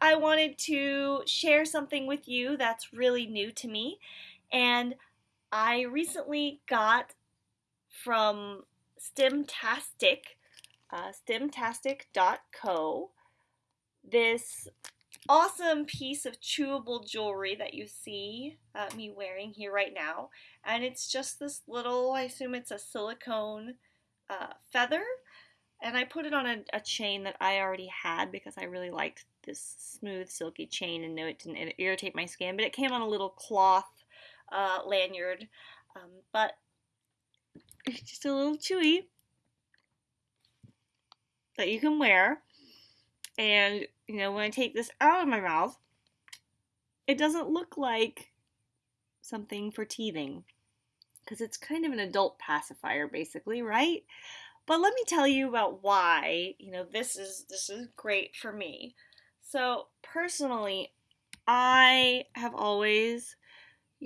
I wanted to share something with you that's really new to me. And I recently got from Stimtastic, uh, stimtastic.co, this awesome piece of chewable jewelry that you see uh, me wearing here right now. And it's just this little, I assume it's a silicone uh, feather. And I put it on a, a, chain that I already had because I really liked this smooth, silky chain and knew it didn't irritate my skin. But it came on a little cloth uh, lanyard. Um, but it's just a little chewy that you can wear. And, you know, when I take this out of my mouth, it doesn't look like something for teething because it's kind of an adult pacifier basically, right? But let me tell you about why, you know, this is this is great for me. So, personally, I have always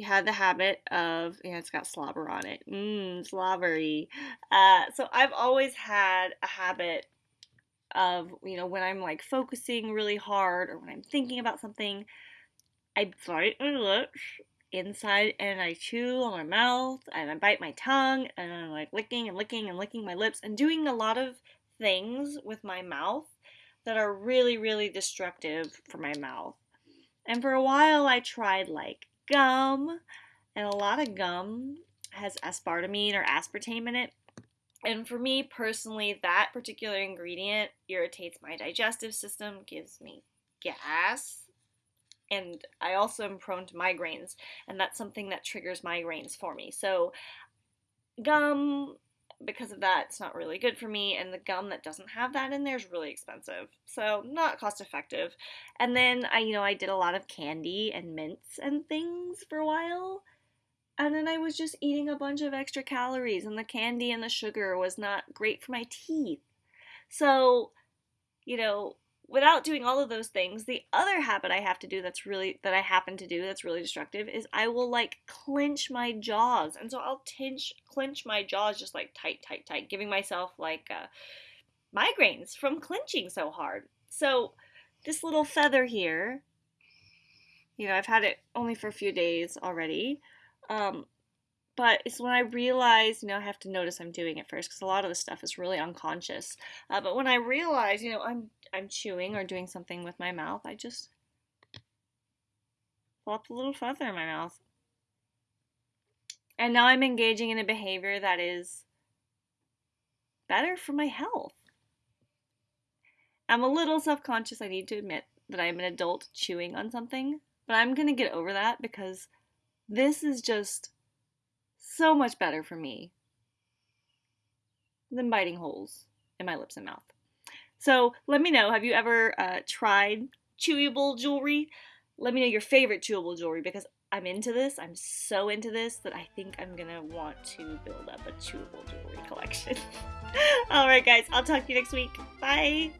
had the habit of, yeah, it's got slobber on it. Mmm, slobbery. Uh, so I've always had a habit of, you know, when I'm like focusing really hard or when I'm thinking about something, I bite my lips inside and I chew on my mouth and I bite my tongue and I'm like licking and licking and licking my lips and doing a lot of things with my mouth that are really, really destructive for my mouth. And for a while I tried like gum, and a lot of gum has aspartame or aspartame in it. And for me personally, that particular ingredient irritates my digestive system, gives me gas, and I also am prone to migraines, and that's something that triggers migraines for me. So, gum, because of that, it's not really good for me, and the gum that doesn't have that in there is really expensive, so not cost effective. And then I, you know, I did a lot of candy and mints and things for a while, and then I was just eating a bunch of extra calories, and the candy and the sugar was not great for my teeth. So, you know, without doing all of those things, the other habit I have to do that's really, that I happen to do that's really destructive is I will like clench my jaws. And so I'll tinch, clench my jaws just like tight, tight, tight, giving myself like uh, migraines from clenching so hard. So this little feather here, you know, I've had it only for a few days already. Um, but it's when I realize, you know, I have to notice I'm doing it first because a lot of the stuff is really unconscious. Uh, but when I realize, you know, I'm I'm chewing or doing something with my mouth, I just plop a little feather in my mouth. And now I'm engaging in a behavior that is better for my health. I'm a little self conscious, I need to admit, that I'm an adult chewing on something, but I'm going to get over that because this is just so much better for me than biting holes in my lips and mouth. So let me know, have you ever uh, tried chewable jewelry? Let me know your favorite chewable jewelry because I'm into this. I'm so into this that I think I'm gonna want to build up a chewable jewelry collection. Alright guys, I'll talk to you next week. Bye!